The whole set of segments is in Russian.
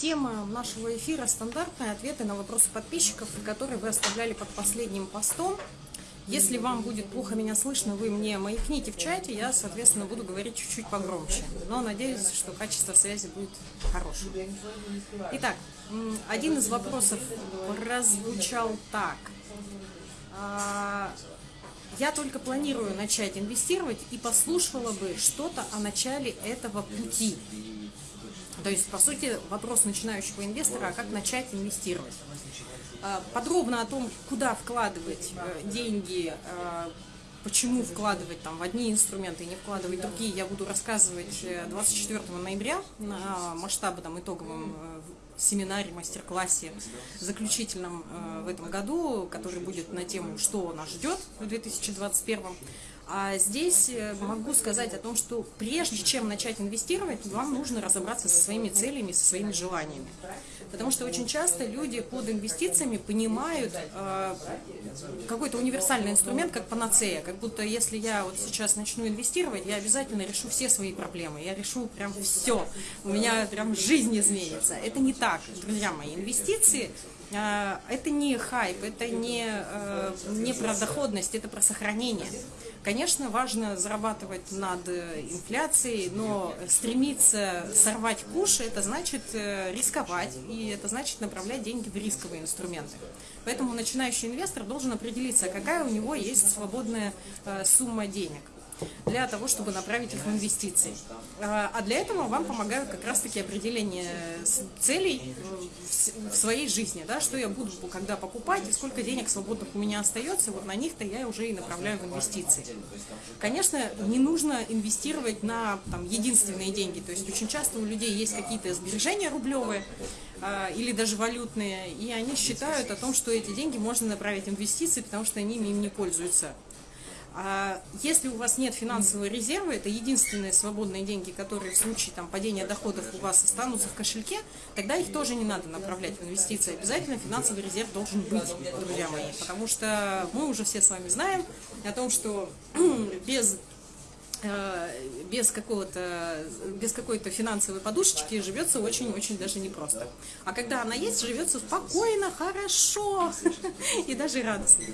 Тема нашего эфира стандартные ответы на вопросы подписчиков, которые вы оставляли под последним постом. Если вам будет плохо меня слышно, вы мне маякните в чате, я, соответственно, буду говорить чуть-чуть погромче. Но надеюсь, что качество связи будет хорошим. Итак, один из вопросов прозвучал так. А, я только планирую начать инвестировать и послушала бы что-то о начале этого пути. То есть, по сути, вопрос начинающего инвестора, а как начать инвестировать. А, подробно о том, куда вкладывать э, деньги, э, почему вкладывать там в одни инструменты и не вкладывать другие, я буду рассказывать 24 э, ноября на масштабном итоговом семинаре, мастер-классе заключительном в этом году, который будет на тему «Что нас ждет в 2021 а здесь э, могу сказать о том, что прежде чем начать инвестировать, вам нужно разобраться со своими целями, со своими желаниями. Потому что очень часто люди под инвестициями понимают э, какой-то универсальный инструмент как панацея. Как будто если я вот сейчас начну инвестировать, я обязательно решу все свои проблемы. Я решу прям все. У меня прям жизнь изменится. Это не так, друзья мои. Инвестиции это не хайп, это не, э, не про доходность, это про сохранение. Конечно, важно зарабатывать над инфляцией, но стремиться сорвать куш, это значит э, рисковать, и это значит направлять деньги в рисковые инструменты. Поэтому начинающий инвестор должен определиться, какая у него есть свободная э, сумма денег для того, чтобы направить их в инвестиции. А, а для этого вам помогают как раз-таки определение целей в своей жизни, да, что я буду когда покупать и сколько денег свободных у меня остается, вот на них-то я уже и направляю в инвестиции. Конечно, не нужно инвестировать на там, единственные деньги, то есть очень часто у людей есть какие-то сбережения рублевые, а, или даже валютные, и они считают о том, что эти деньги можно направить в инвестиции, потому что они им не пользуются. А если у вас нет финансового резерва, это единственные свободные деньги, которые в случае там, падения доходов у вас останутся в кошельке, тогда их тоже не надо направлять в инвестиции. Обязательно финансовый резерв должен быть, друзья мои, потому что мы уже все с вами знаем о том, что без э, без какого-то без какой-то финансовой подушечки живется очень-очень даже непросто. А когда она есть, живется спокойно, хорошо и даже радостно.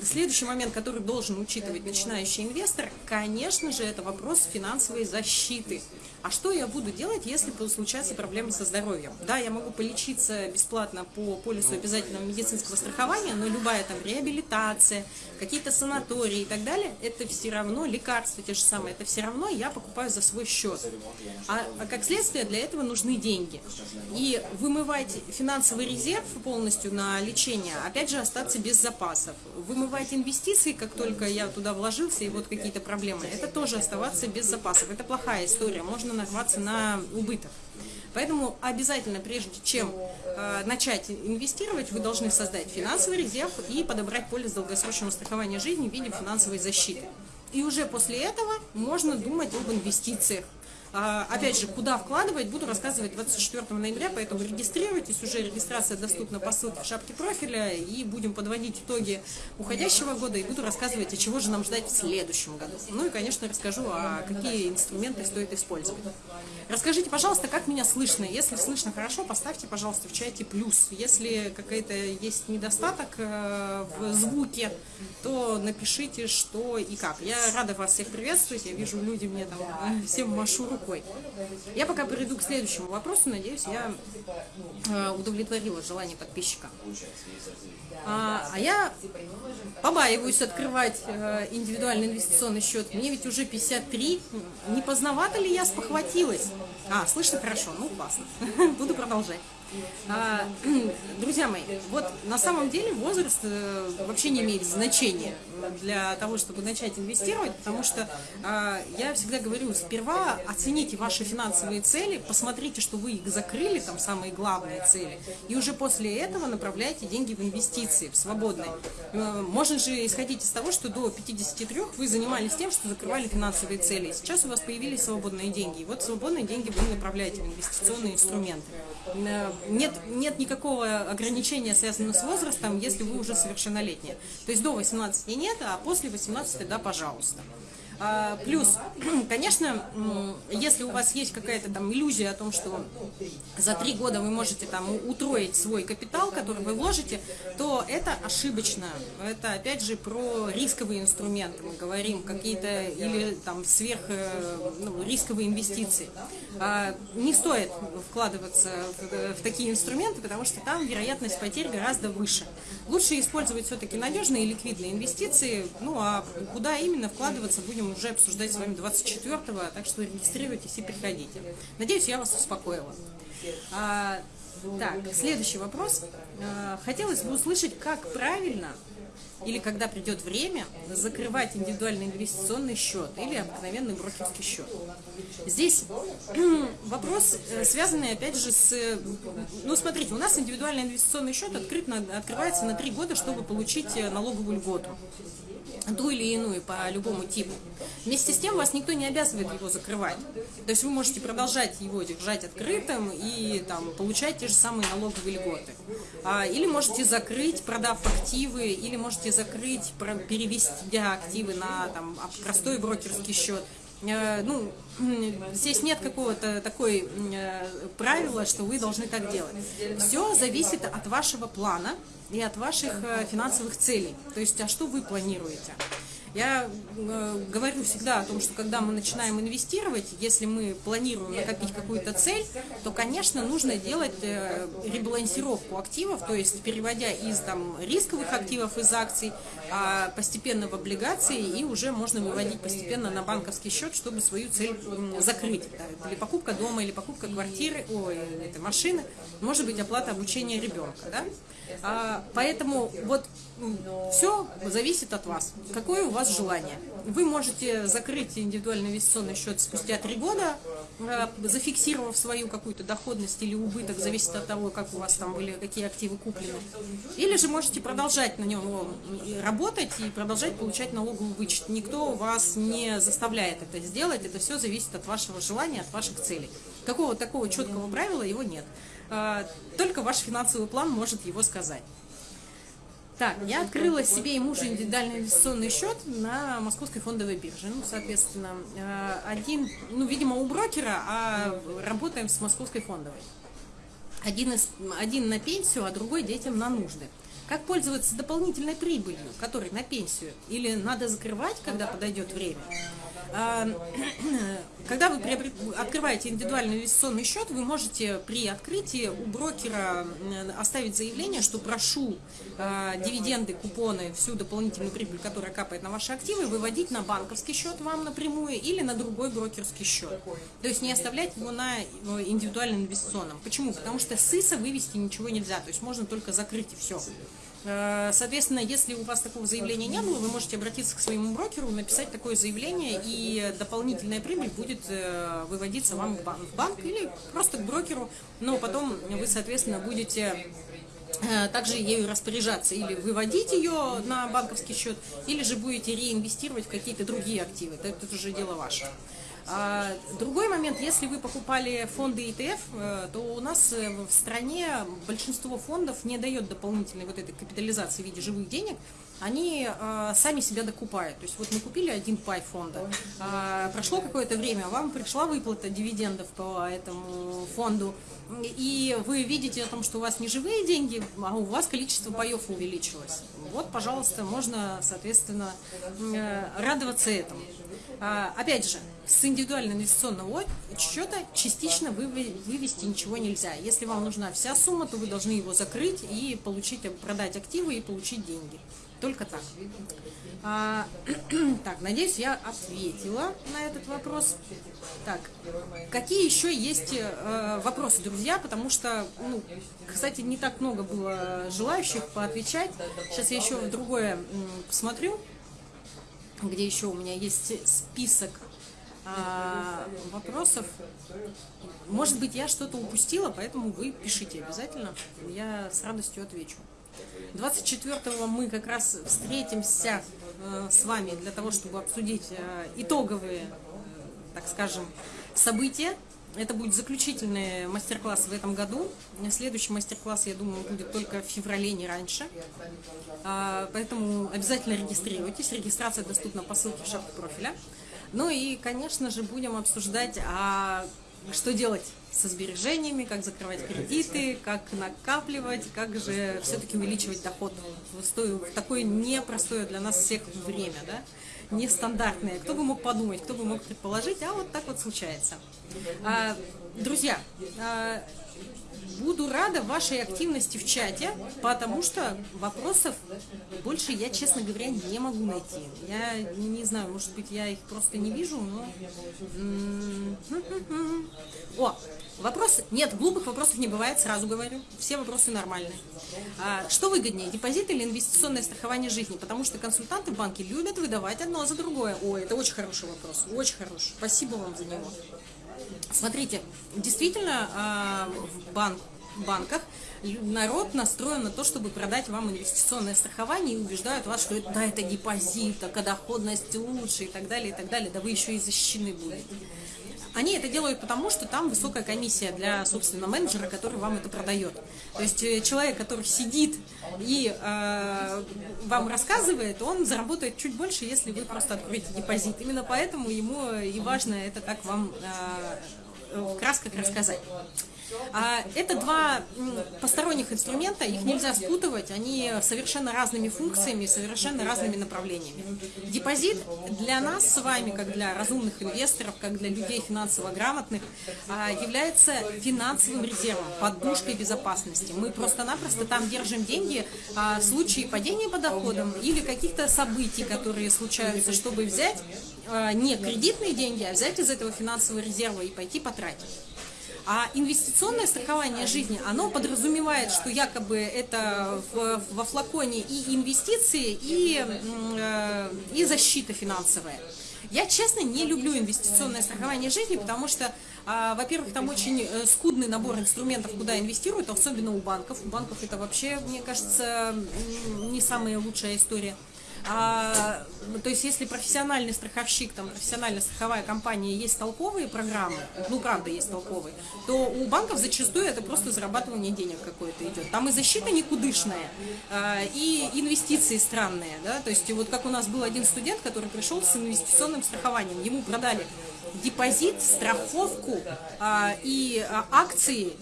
Следующий момент, который должен учитывать начинающий инвестор, конечно же, это вопрос финансовой защиты. А что я буду делать, если случатся проблемы со здоровьем? Да, я могу полечиться бесплатно по полису обязательного медицинского страхования, но любая там реабилитация, какие-то санатории и так далее, это все равно лекарства те же самые, это все равно я покупаю за свой счет. А, а как следствие для этого нужны деньги. И вымывать финансовый резерв полностью на лечение, опять же, остаться без запасов. Вымывать инвестиции, как только я туда вложился, и вот какие-то проблемы, это тоже оставаться без запасов. Это плохая история. Можно можно нарваться на убыток. Поэтому обязательно, прежде чем э, начать инвестировать, вы должны создать финансовый резерв и подобрать полис долгосрочного страхования жизни в виде финансовой защиты. И уже после этого можно думать об инвестициях. А, опять же, куда вкладывать, буду рассказывать 24 ноября, поэтому регистрируйтесь, уже регистрация доступна по ссылке в шапке профиля, и будем подводить итоги уходящего года, и буду рассказывать, о чего же нам ждать в следующем году. Ну и, конечно, расскажу, а какие инструменты стоит использовать. Расскажите, пожалуйста, как меня слышно. Если слышно хорошо, поставьте, пожалуйста, в чате плюс. Если какой-то есть недостаток э, в звуке, то напишите, что и как. Я рада вас всех приветствовать, я вижу, люди мне там э, всем машу рукой. Я пока перейду к следующему вопросу, надеюсь, я э, удовлетворила желание подписчика. А, а я побаиваюсь открывать э, индивидуальный инвестиционный счет. Мне ведь уже 53. Не поздновато ли я спохватилась? А, слышно хорошо? Ну, классно. Буду продолжать. А, друзья мои, вот на самом деле возраст э, вообще не имеет значения для того, чтобы начать инвестировать, потому что а, я всегда говорю, сперва оцените ваши финансовые цели, посмотрите, что вы их закрыли, там самые главные цели, и уже после этого направляйте деньги в инвестиции, в свободные. Э, можно же исходить из того, что до 53 вы занимались тем, что закрывали финансовые цели. Сейчас у вас появились свободные деньги, и вот свободные деньги вы направляете в инвестиционные инструменты. Э, нет, нет никакого ограничения, связанного с возрастом, если вы уже совершеннолетние. То есть до 18 нет, а после 18, да, пожалуйста. А, плюс, конечно, если у вас есть какая-то там иллюзия о том, что за три года вы можете там утроить свой капитал, который вы вложите, то это ошибочно. Это опять же про рисковые инструменты. Мы говорим какие-то или там сверх э, ну, рисковые инвестиции. А, не стоит вкладываться в, в такие инструменты, потому что там вероятность потерь гораздо выше. Лучше использовать все-таки надежные и ликвидные инвестиции. Ну а куда именно вкладываться, будем уже обсуждать с вами 24-го, так что регистрируйтесь и приходите. Надеюсь, я вас успокоила. А, так, следующий вопрос. А, хотелось бы услышать, как правильно или когда придет время, закрывать индивидуальный инвестиционный счет или обыкновенный брокерский счет. Здесь вопрос, э, связанный опять же с... Ну, смотрите, у нас индивидуальный инвестиционный счет открыт на, открывается на три года, чтобы получить э, налоговую льготу ту или иную по любому типу. Вместе с тем вас никто не обязывает его закрывать. То есть вы можете продолжать его держать открытым и там, получать те же самые налоговые льготы. А, или можете закрыть, продав активы, или можете закрыть, перевести активы на там, простой брокерский счет. Э, ну, здесь нет какого-то такой э, правила, что вы должны так делать. Все зависит от вашего плана и от ваших э, финансовых целей. То есть, а что вы планируете? Я э, говорю всегда о том, что когда мы начинаем инвестировать, если мы планируем накопить какую-то цель, то, конечно, нужно делать э, ребалансировку активов, то есть переводя из там, рисковых активов, из акций, а постепенно в облигации, и уже можно выводить постепенно на банковский счет, чтобы свою цель закрыть. Да, или покупка дома, или покупка квартиры, ой, этой машины, может быть оплата обучения ребенка. Да? А, поэтому вот все зависит от вас. Какое у вас желание? Вы можете закрыть индивидуальный инвестиционный счет спустя три года, э, зафиксировав свою какую-то доходность или убыток, зависит от того, как у вас там были, какие активы куплены. Или же можете продолжать на нем работать и продолжать получать налоговый вычет. Никто вас не заставляет это сделать, это все зависит от вашего желания, от ваших целей. Какого такого четкого правила его нет. А, только ваш финансовый план может его сказать. Так, я открыла себе и мужу индивидуальный инвестиционный счет на московской фондовой бирже. Ну, соответственно, э, один, ну, видимо, у брокера, а работаем с московской фондовой. Один, из, один на пенсию, а другой детям на нужды. Как пользоваться дополнительной прибылью, которой на пенсию? Или надо закрывать, когда подойдет время? А, когда вы открываете индивидуальный инвестиционный счет, вы можете при открытии у брокера оставить заявление, что прошу а, дивиденды, купоны, всю дополнительную прибыль, которая капает на ваши активы, выводить на банковский счет вам напрямую или на другой брокерский счет. То есть не оставлять его на э, индивидуальном инвестиционном. Почему? Потому что с ИСа вывести ничего нельзя, то есть можно только закрыть и все. Э, соответственно, если у вас такого заявления не было, вы можете обратиться к своему брокеру, написать такое заявление, и дополнительная прибыль будет э, выводиться вам в банк или просто к брокеру, но потом вы, соответственно, будете э, также ею распоряжаться или выводить ее на банковский счет, или же будете реинвестировать в какие-то другие активы. Это, это уже дело ваше. А, другой момент, если вы покупали фонды ETF, э, то у нас э, в стране большинство фондов не дает дополнительной вот этой капитализации в виде живых денег, они э, сами себя докупают. То есть вот мы купили один пай фонда, э, прошло какое-то время, вам пришла выплата дивидендов по этому фонду, и вы видите о том, что у вас не живые деньги, а у вас количество паев увеличилось. Вот, пожалуйста, можно, соответственно, э, радоваться этому. А, опять же, с индивидуального инвестиционного счета частично вывести ничего нельзя. Если вам нужна вся сумма, то вы должны его закрыть и получить, продать активы и получить деньги. Только так. А, так, надеюсь, я ответила на этот вопрос. Так, какие еще есть э, вопросы, друзья? Потому что, ну, кстати, не так много было желающих поотвечать. Сейчас я еще в другое посмотрю где еще у меня есть список а, вопросов. Может быть, я что-то упустила, поэтому вы пишите обязательно, я с радостью отвечу. 24-го мы как раз встретимся э, с вами для того, чтобы обсудить э, итоговые, э, так скажем, события это будет заключительный мастер-класс в этом году. Следующий мастер-класс, я думаю, будет только в феврале, не раньше. А, поэтому обязательно регистрируйтесь. Регистрация доступна по ссылке в шапке профиля. Ну и, конечно же, будем обсуждать, а что делать со сбережениями, как закрывать кредиты, как накапливать, как же все-таки увеличивать доход в такое непростое для нас всех время, да, нестандартное. Кто бы мог подумать, кто бы мог предположить, а вот так вот случается. А, друзья, а, Буду рада вашей активности в чате, потому что вопросов больше я, честно говоря, не могу найти. Я не знаю, может быть, я их просто не вижу, но... О, вопрос... Нет, глупых вопросов не бывает, сразу говорю. Все вопросы нормальные. А, что выгоднее, депозит или инвестиционное страхование жизни? Потому что консультанты в банке любят выдавать одно за другое. О, это очень хороший вопрос, очень хороший. Спасибо вам за него. Смотрите, действительно, а, в банк, банках народ настроен на то, чтобы продать вам инвестиционное страхование и убеждают вас, что это, да, это депозит, такая доходность лучше и так далее, и так далее, да вы еще и защищены будете. Они это делают потому, что там высокая комиссия для, собственно, менеджера, который вам это продает. То есть э, человек, который сидит и э, вам рассказывает, он заработает чуть больше, если вы просто откроете депозит. Именно поэтому ему и важно это так вам э, в красках рассказать. А, это два посторонних инструмента, их нельзя спутывать, они совершенно разными функциями, совершенно разными направлениями. Депозит для нас с вами, как для разумных инвесторов, как для людей финансово грамотных, а, является финансовым резервом, подушкой безопасности. Мы просто-напросто там держим деньги а, в случае падения по доходам или каких-то событий, которые случаются, чтобы взять не кредитные деньги, а взять из этого финансового резерва и пойти потратить. А инвестиционное страхование жизни, оно подразумевает, что якобы это в, во флаконе и инвестиции, и, э, и защита финансовая. Я, честно, не люблю инвестиционное страхование жизни, потому что, а, во-первых, там очень э, скудный набор инструментов, куда инвестируют, особенно у банков. У банков это вообще, мне кажется, не самая лучшая история. А, то есть, если профессиональный страховщик, там, профессиональная страховая компания, есть толковые программы, ну, правда, есть толковые, то у банков зачастую это просто зарабатывание денег какое-то идет. Там и защита никудышная, а, и инвестиции странные, да, то есть, вот как у нас был один студент, который пришел с инвестиционным страхованием, ему продали депозит, страховку а, и а, акции,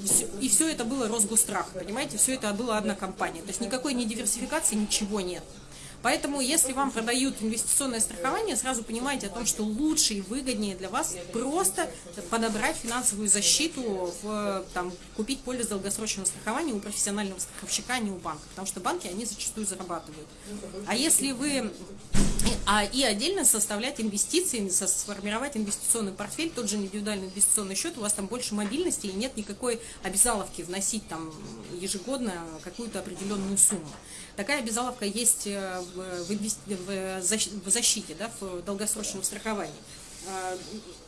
и все это было Росгострах, понимаете, все это была одна компания, то есть никакой не диверсификации, ничего нет. Поэтому, если вам продают инвестиционное страхование, сразу понимайте о том, что лучше и выгоднее для вас просто подобрать финансовую защиту, в, там, купить полис долгосрочного страхования у профессионального страховщика, а не у банка. Потому что банки, они зачастую зарабатывают. А если вы а, и отдельно составлять инвестиции, сформировать инвестиционный портфель, тот же индивидуальный инвестиционный счет, у вас там больше мобильности и нет никакой обязаловки вносить там ежегодно какую-то определенную сумму. Такая обязаловка есть э, в, в, в защите, да, в долгосрочном страховании.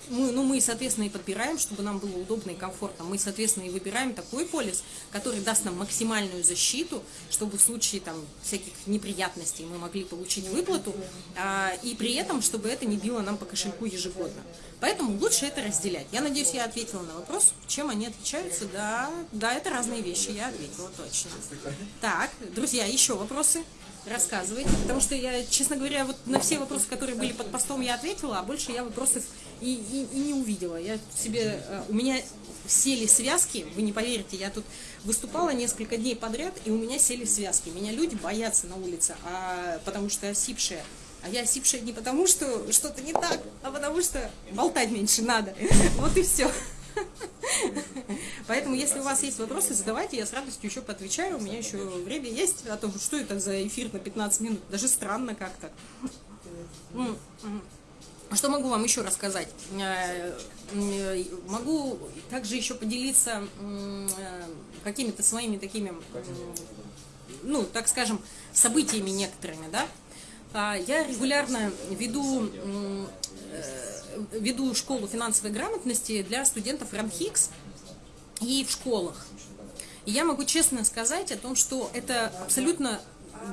Мы, ну, мы, соответственно, и подбираем, чтобы нам было удобно и комфортно. Мы, соответственно, и выбираем такой полис, который даст нам максимальную защиту, чтобы в случае там, всяких неприятностей мы могли получить выплату, а, и при этом, чтобы это не било нам по кошельку ежегодно. Поэтому лучше это разделять. Я надеюсь, я ответила на вопрос, чем они отличаются. Да, да, это разные вещи, я ответила точно. Так, друзья, еще вопросы? рассказывайте, потому что я, честно говоря, вот на все вопросы, которые были под постом, я ответила, а больше я вопросов и, и, и не увидела. Я себе, э, у меня сели связки, вы не поверите, я тут выступала несколько дней подряд, и у меня сели связки. Меня люди боятся на улице, а, потому что осипшая. А я осипшая не потому, что что-то не так, а потому что болтать меньше надо. Вот и все. Поэтому, если у вас есть вопросы, задавайте, я с радостью еще поотвечаю. У меня еще время есть, а то что это за эфир на 15 минут? Даже странно как-то. Что могу вам еще рассказать? Э, могу также еще поделиться э, какими-то своими такими, ну, так скажем, событиями некоторыми, да? А, я регулярно веду э, веду школу финансовой грамотности для студентов РАНХИКС и в школах. И я могу честно сказать о том, что это абсолютно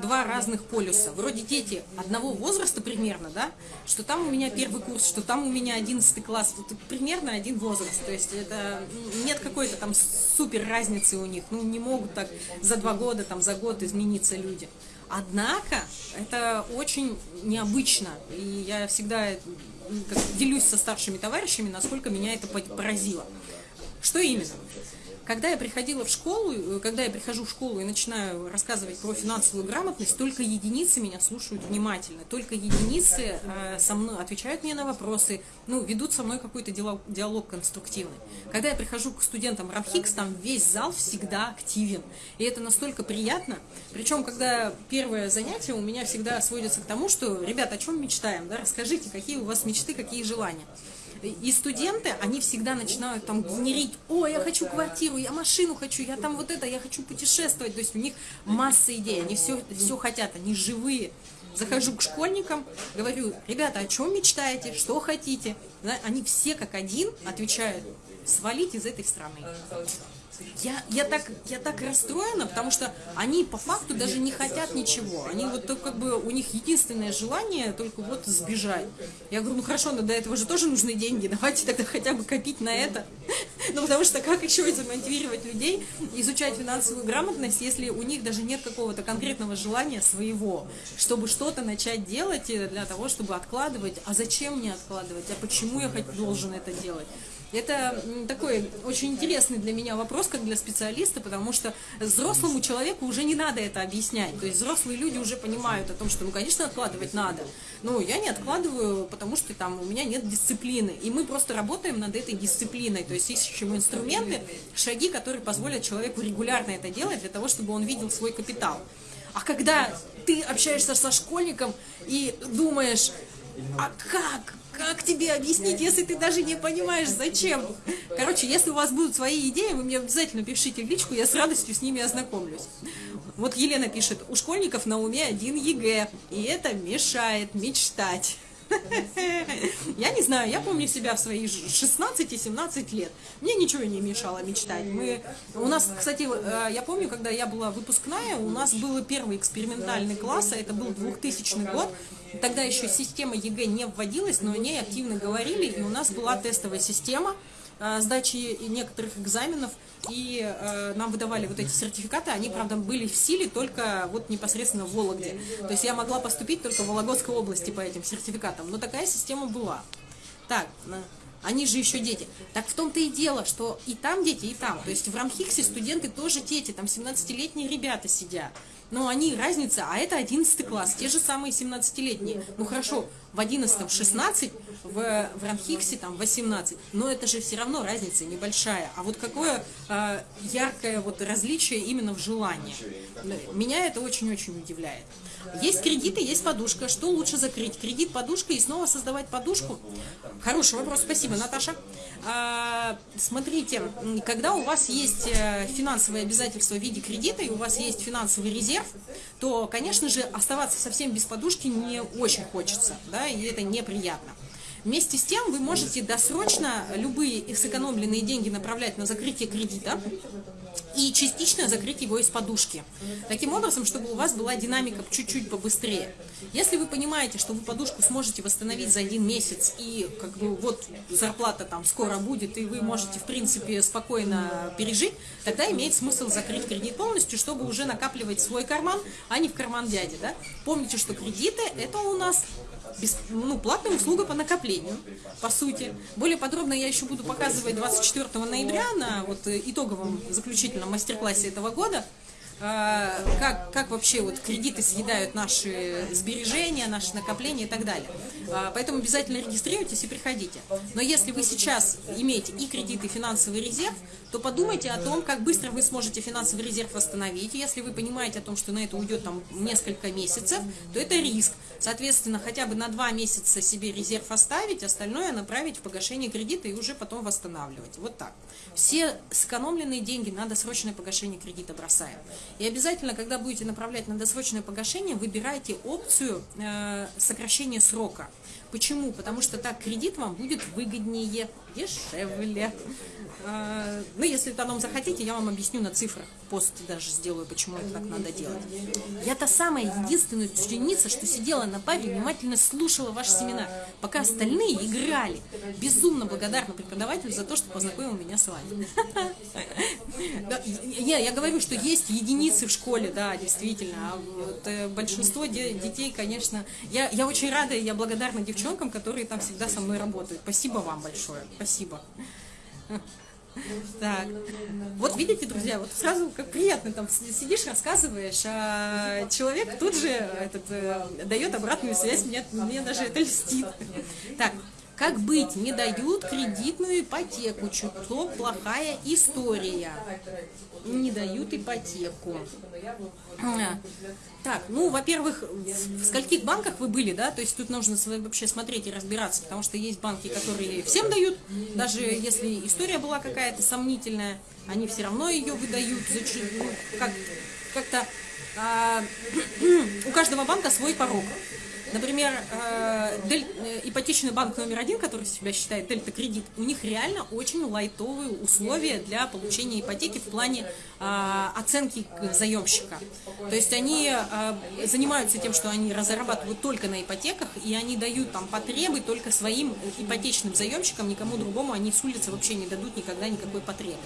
два разных полюса. Вроде дети одного возраста примерно, да, что там у меня первый курс, что там у меня одиннадцатый класс, вот примерно один возраст. То есть это нет какой-то там супер разницы у них. Ну, не могут так за два года, там за год измениться люди. Однако это очень необычно. И я всегда делюсь со старшими товарищами, насколько меня это поразило. Что именно? Когда я приходила в школу, э, когда я прихожу в школу и начинаю рассказывать про финансовую грамотность, только единицы меня слушают внимательно, только единицы э, со мной отвечают мне на вопросы, ну, ведут со мной какой-то диалог, конструктивный. Когда я прихожу к студентам Рамхикс, там весь зал всегда активен, и это настолько приятно. Причем, когда первое занятие у меня всегда сводится к тому, что, ребята, о чем мечтаем, да, расскажите, какие у вас мечты, какие желания. И студенты, они всегда начинают там генерить, о, я хочу квартиру, я машину хочу, я там вот это, я хочу путешествовать. То есть у них масса идей, они все, все хотят, они живые. Захожу к школьникам, говорю, ребята, о чем мечтаете, что хотите? Они все как один отвечают, свалить из этой страны. Я, я, так, я так расстроена, потому что они по факту даже не хотят ничего. Они вот как бы, у них единственное желание только вот сбежать. Я говорю, ну хорошо, но до этого же тоже нужны деньги, давайте тогда хотя бы копить на это. Ну потому что как еще замотивировать людей изучать финансовую грамотность, если у них даже нет какого-то конкретного желания своего, чтобы что-то начать делать для того, чтобы откладывать. А зачем мне откладывать? А почему я должен это делать? Это такой очень интересный для меня вопрос, как для специалиста, потому что взрослому человеку уже не надо это объяснять. То есть взрослые люди уже понимают о том, что, ну, конечно, откладывать надо. Но я не откладываю, потому что там у меня нет дисциплины. И мы просто работаем над этой дисциплиной. То есть ищем инструменты, шаги, которые позволят человеку регулярно это делать, для того, чтобы он видел свой капитал. А когда ты общаешься со школьником и думаешь, а как? Как тебе объяснить, если ты даже не понимаешь, зачем? Короче, если у вас будут свои идеи, вы мне обязательно пишите в личку, я с радостью с ними ознакомлюсь. Вот Елена пишет, у школьников на уме один ЕГЭ, и это мешает мечтать. Я не знаю, я помню себя в свои 16-17 лет. Мне ничего не мешало мечтать. Мы, у нас, кстати, э, я помню, когда я была выпускная, у нас был первый экспериментальный класс, а это был 2000 год. Тогда еще система ЕГЭ не вводилась, но о ней активно говорили, и у нас была тестовая система сдачи некоторых экзаменов – и э, нам выдавали вот эти сертификаты, они, правда, были в силе только вот непосредственно в Вологде. То есть я могла поступить только в Вологодской области по этим сертификатам, но такая система была. Так, они же еще дети. Так в том-то и дело, что и там дети, и там. То есть в Рамхиксе студенты тоже дети, там 17-летние ребята сидят. Но они, разница, а это 11 класс, те же самые 17-летние. Ну хорошо, в 11 16, в, в Ранхиксе там 18, но это же все равно разница небольшая. А вот какое э, яркое вот различие именно в желании. Меня это очень-очень удивляет. Есть кредиты, есть подушка. Что лучше закрыть? Кредит, подушка и снова создавать подушку? Хороший вопрос, спасибо, Наташа. А, смотрите, когда у вас есть э, финансовые обязательства в виде кредита и у вас есть финансовый резерв, то, конечно же, оставаться совсем без подушки не очень хочется, да, и это неприятно. Вместе с тем вы можете досрочно любые сэкономленные деньги направлять на закрытие кредита и частично закрыть его из подушки. Таким образом, чтобы у вас была динамика чуть-чуть побыстрее. Если вы понимаете, что вы подушку сможете восстановить за один месяц и как бы вот зарплата там скоро будет, и вы можете в принципе спокойно пережить, тогда имеет смысл закрыть кредит полностью, чтобы уже накапливать свой карман, а не в карман дяди. Да? Помните, что кредиты это у нас без, ну, платная услуга по накоплению, по сути. Более подробно я еще буду показывать 24 ноября на вот итоговом заключительном мастер-классе этого года, а, как, как вообще вот кредиты съедают наши сбережения, наши накопления и так далее. А, поэтому обязательно регистрируйтесь и приходите. Но если вы сейчас имеете и кредит, и финансовый резерв, то подумайте о том, как быстро вы сможете финансовый резерв восстановить. Если вы понимаете о том, что на это уйдет там несколько месяцев, то это риск. Соответственно, хотя бы на два месяца себе резерв оставить, остальное направить в погашение кредита и уже потом восстанавливать. Вот так. Все сэкономленные деньги на досрочное погашение кредита бросаем. И обязательно, когда будете направлять на досрочное погашение, выбирайте опцию э, сокращения срока. Почему? Потому что так кредит вам будет выгоднее, дешевле. А, ну, если потом захотите, я вам объясню на цифрах. Пост даже сделаю, почему это так надо делать. Я та самая единственная ученица, что сидела на паре, внимательно слушала ваш семинар, пока остальные играли. Безумно благодарна преподавателю за то, что познакомил меня с вами. Я говорю, что есть единицы в школе, да, действительно. А э, большинство де детей, конечно... Я очень рада и я благодарна девчонкам, которые там всегда со мной работают. Спасибо вам большое. Спасибо. Так, вот видите, друзья, вот сразу как приятно, там сидишь, рассказываешь, а человек тут же этот, э, дает обратную связь, мне, мне даже это льстит. Так, как быть? Не дают кредитную ипотеку. Чуток плохая история. Не дают ипотеку. А. Так, ну, во-первых, в скольких банках вы были, да? То есть тут нужно вообще смотреть и разбираться, потому что есть банки, которые всем дают, даже если история была какая-то сомнительная, они все равно ее выдают. Ну, как, как-то а, у каждого банка свой порог. Например, э, дель, э, ипотечный банк номер один, который себя считает Дельта Кредит, у них реально очень лайтовые условия для получения ипотеки в плане э, оценки заемщика. То есть они э, занимаются тем, что они разрабатывают только на ипотеках, и они дают там потребы только своим ипотечным заемщикам, никому другому они с улицы вообще не дадут никогда никакой потребы.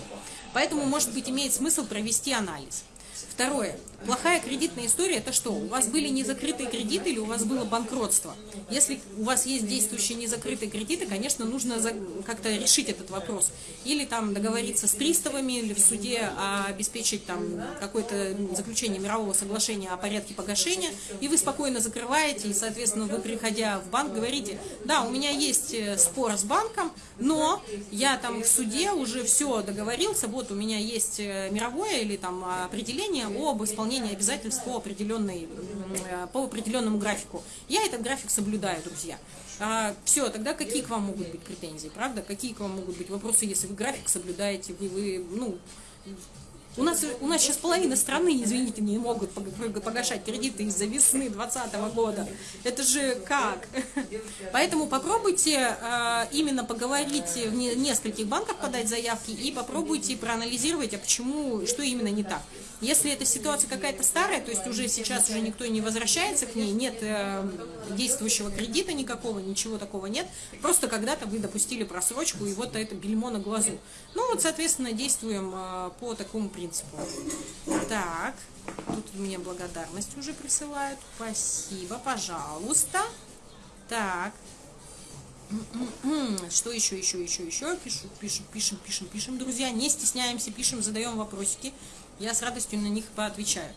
Поэтому, может быть, имеет смысл провести анализ. Второе. Плохая кредитная история – это что? У вас были незакрытые кредиты или у вас было банкротство? Если у вас есть действующие незакрытые кредиты, конечно, нужно как-то решить этот вопрос. Или там договориться с приставами, или в суде обеспечить там какое-то заключение мирового соглашения о порядке погашения, и вы спокойно закрываете, и, соответственно, вы, приходя в банк, говорите, да, у меня есть э, спор с банком, но я там в суде уже все договорился, вот у меня есть э, мировое или там определение об исполнении выполнения обязательств по, определенной, э, по определенному графику. Я этот график соблюдаю, друзья. А, все, тогда какие к вам могут быть претензии, правда? Какие к вам могут быть вопросы, если вы график соблюдаете, вы, вы ну, у нас, у нас сейчас половина страны, извините, не могут погашать кредиты из-за весны 2020 года. Это же как? Поэтому попробуйте э, именно поговорить в нескольких банках, подать заявки и попробуйте проанализировать, а почему, что именно не так. Если эта ситуация какая-то старая, то есть уже сейчас уже никто не возвращается к ней, нет э, действующего кредита никакого, ничего такого нет, просто когда-то вы допустили просрочку, и вот это бельмо на глазу. Ну вот, соответственно, действуем э, по такому принципу. Так, тут мне благодарность уже присылают. Спасибо, пожалуйста. Так. Что еще, еще, еще, еще? Пишу, пишем, пишем, пишем, пишем, друзья. Не стесняемся, пишем, задаем вопросики. Я с радостью на них поотвечаю.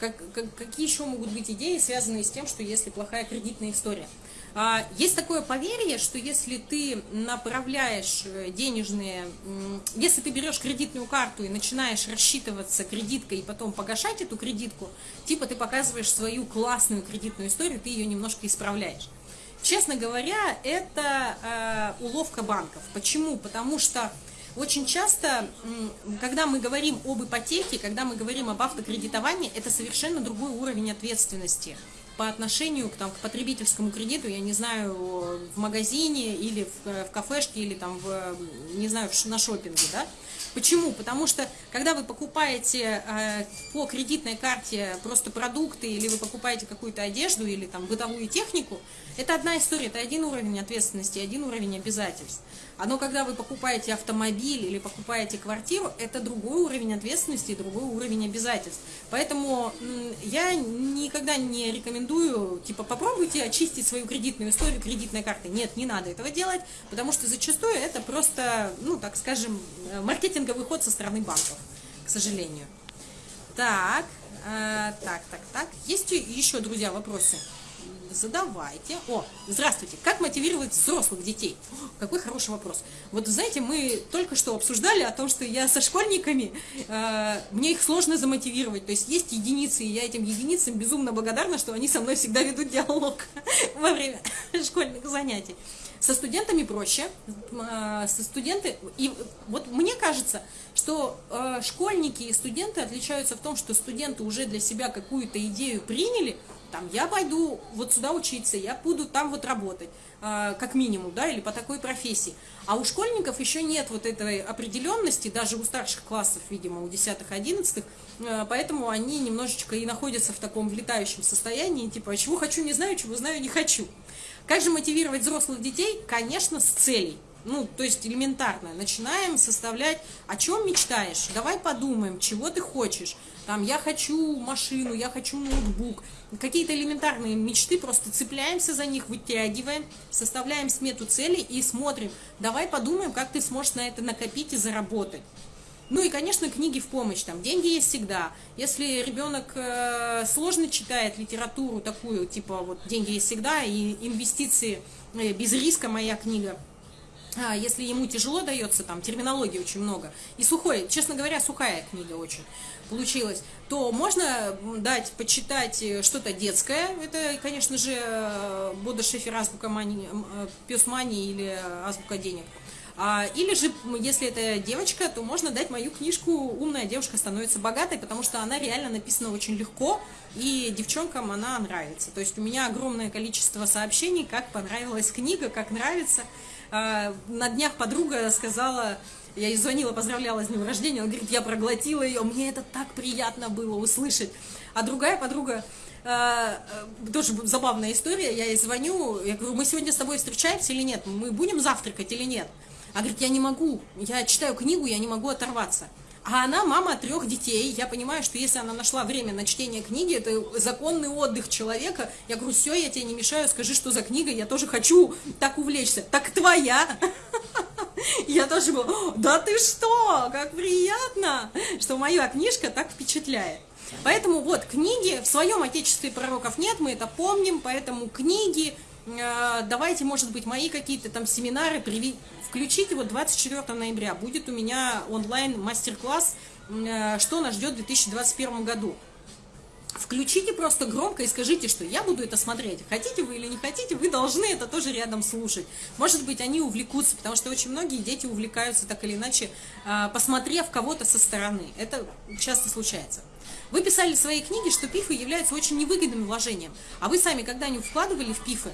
Как, как, какие еще могут быть идеи, связанные с тем, что если плохая кредитная история? А, есть такое поверье, что если ты направляешь э, денежные, если ты берешь кредитную карту и начинаешь рассчитываться кредиткой и потом погашать эту кредитку, типа ты показываешь свою классную кредитную историю, ты ее немножко исправляешь. Честно говоря, это э, уловка банков. Почему? Потому что очень часто, когда мы говорим об ипотеке, когда мы говорим об автокредитовании, это совершенно другой уровень ответственности по отношению к, там, к потребительскому кредиту, я не знаю, в магазине или в, в кафешке, или там, в, не знаю, на шопинге, да? Почему? Потому что, когда вы покупаете э, по кредитной карте просто продукты, или вы покупаете какую-то одежду, или там бытовую технику, это одна история, это один уровень ответственности, один уровень обязательств. Но когда вы покупаете автомобиль или покупаете квартиру, это другой уровень ответственности и другой уровень обязательств. Поэтому я никогда не рекомендую, типа, попробуйте очистить свою кредитную историю кредитной карты. Нет, не надо этого делать, потому что зачастую это просто, ну, так скажем, маркетинговый ход со стороны банков, к сожалению. Так, э, так, так, так. Есть еще, друзья, вопросы? Задавайте. О, здравствуйте, как мотивировать взрослых детей? О, какой хороший вопрос. Вот знаете, мы только что обсуждали о том, что я со школьниками, э, мне их сложно замотивировать. То есть есть единицы, и я этим единицам безумно благодарна, что они со мной всегда ведут диалог во время школьных занятий. Со студентами проще. Э, со студенты, и вот мне кажется, что э, школьники и студенты отличаются в том, что студенты уже для себя какую-то идею приняли, там, я пойду вот сюда учиться, я буду там вот работать, э, как минимум, да, или по такой профессии. А у школьников еще нет вот этой определенности, даже у старших классов, видимо, у 10-11, э, поэтому они немножечко и находятся в таком влетающем состоянии, типа, чего хочу, не знаю, чего знаю, не хочу. Как же мотивировать взрослых детей? Конечно, с целей. Ну, то есть элементарно. Начинаем составлять, о чем мечтаешь. Давай подумаем, чего ты хочешь. Там, я хочу машину, я хочу ноутбук. Какие-то элементарные мечты, просто цепляемся за них, вытягиваем, составляем смету целей и смотрим. Давай подумаем, как ты сможешь на это накопить и заработать. Ну и, конечно, книги в помощь, там, деньги есть всегда. Если ребенок э, сложно читает литературу такую, типа, вот, деньги есть всегда, и инвестиции э, без риска моя книга, если ему тяжело дается, там, терминологии очень много, и сухой, честно говоря, сухая книга очень получилась, то можно дать почитать э, что-то детское, это, конечно же, э, Бода Шефер, Азбука Мани, э, Пес Мани или Азбука Денег, а, или же, если это девочка, то можно дать мою книжку «Умная девушка становится богатой», потому что она реально написана очень легко, и девчонкам она нравится. То есть у меня огромное количество сообщений, как понравилась книга, как нравится. А, на днях подруга сказала, я ей звонила, поздравляла с днем рождения, она говорит, я проглотила ее, мне это так приятно было услышать. А другая подруга, а, тоже забавная история, я ей звоню, я говорю, мы сегодня с тобой встречаемся или нет, мы будем завтракать или нет? А говорит, я не могу, я читаю книгу, я не могу оторваться. А она мама трех детей. Я понимаю, что если она нашла время на чтение книги, это законный отдых человека. Я говорю, все, я тебе не мешаю, скажи, что за книга, я тоже хочу так увлечься. Так твоя. Я тоже говорю, да ты что, как приятно, что моя книжка так впечатляет. Поэтому вот книги, в своем отечестве пророков нет, мы это помним, поэтому книги, давайте, может быть, мои какие-то там семинары, Включите, вот 24 ноября будет у меня онлайн мастер-класс, э, что нас ждет в 2021 году. Включите просто громко и скажите, что я буду это смотреть. Хотите вы или не хотите, вы должны это тоже рядом слушать. Может быть, они увлекутся, потому что очень многие дети увлекаются так или иначе, э, посмотрев кого-то со стороны. Это часто случается. Вы писали в своей книге, что пифы являются очень невыгодным вложением. А вы сами когда-нибудь вкладывали в пифы?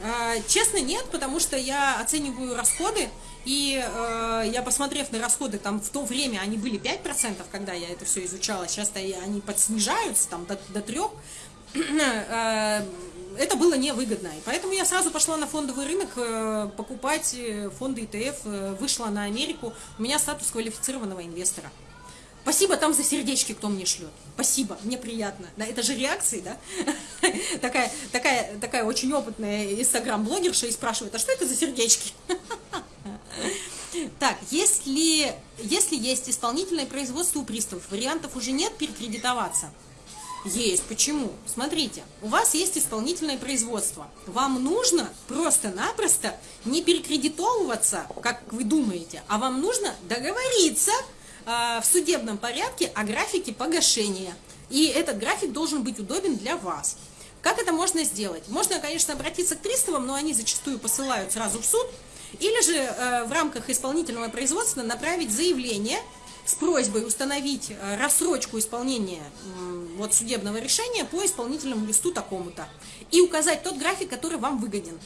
Э, честно, нет, потому что я оцениваю расходы, и э, я, посмотрев на расходы, там в то время они были 5%, когда я это все изучала, сейчас они подснижаются там до, до 3%, э, это было невыгодно. И поэтому я сразу пошла на фондовый рынок э, покупать э, фонды э, вышла на Америку, у меня статус квалифицированного инвестора. Спасибо там за сердечки, кто мне шлет. Спасибо, мне приятно. Да, это же реакции, да? такая, такая, такая очень опытная инстаграм-блогерша и спрашивает, а что это за сердечки? Так, если, если есть исполнительное производство у приставов, вариантов уже нет перекредитоваться? Есть. Почему? Смотрите, у вас есть исполнительное производство. Вам нужно просто-напросто не перекредитовываться, как вы думаете, а вам нужно договориться в судебном порядке о графике погашения. И этот график должен быть удобен для вас. Как это можно сделать? Можно, конечно, обратиться к приставам, но они зачастую посылают сразу в суд. Или же э, в рамках исполнительного производства направить заявление с просьбой установить э, рассрочку исполнения э, вот, судебного решения по исполнительному листу такому-то. И указать тот график, который вам выгоден.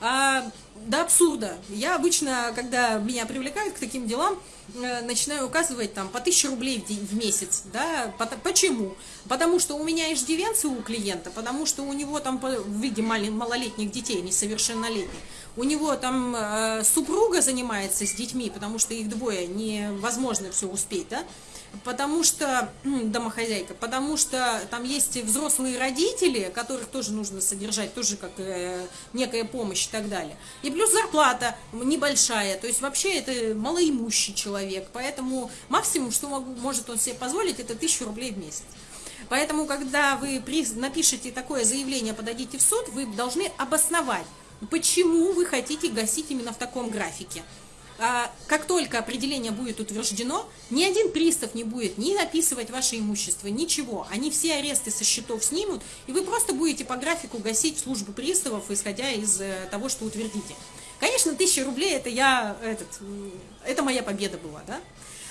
А, до абсурда. Я обычно, когда меня привлекают к таким делам, э, начинаю указывать там по 1000 рублей в, день, в месяц. Да? Почему? Потому что у меня иждивенцы у клиента, потому что у него там в виде малолетних детей, несовершеннолетних, у него там э, супруга занимается с детьми, потому что их двое, невозможно все успеть, да? Потому что, домохозяйка, потому что там есть взрослые родители, которых тоже нужно содержать, тоже как э, некая помощь и так далее. И плюс зарплата небольшая, то есть вообще это малоимущий человек, поэтому максимум, что могу, может он себе позволить, это 1000 рублей в месяц. Поэтому, когда вы напишете такое заявление, подадите в суд, вы должны обосновать, почему вы хотите гасить именно в таком графике. А, как только определение будет утверждено, ни один пристав не будет ни написывать ваше имущество, ничего. Они все аресты со счетов снимут, и вы просто будете по графику гасить службу приставов, исходя из э, того, что утвердите. Конечно, тысяча рублей это я, этот, это моя победа была, да?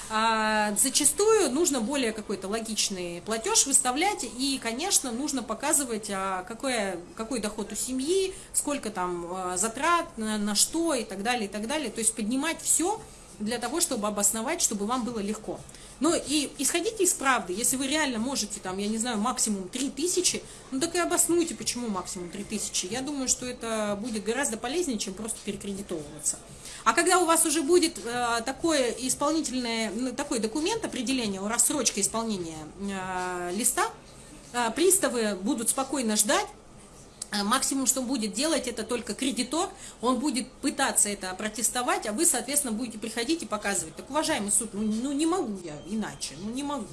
А зачастую нужно более какой-то логичный платеж выставлять, и, конечно, нужно показывать, а, какой, какой доход у семьи, сколько там а, затрат, на, на что и так далее, и так далее. То есть поднимать все для того, чтобы обосновать, чтобы вам было легко. Но и исходите из правды, если вы реально можете, там, я не знаю, максимум 3000, ну так и обоснуйте, почему максимум 3000. Я думаю, что это будет гораздо полезнее, чем просто перекредитовываться. А когда у вас уже будет э, такое исполнительное, ну, такой документ определения, рассрочка исполнения э, листа, э, приставы будут спокойно ждать, максимум, что будет делать, это только кредитор, он будет пытаться это протестовать, а вы, соответственно, будете приходить и показывать. Так, уважаемый суд, ну, ну не могу я иначе, ну не могу.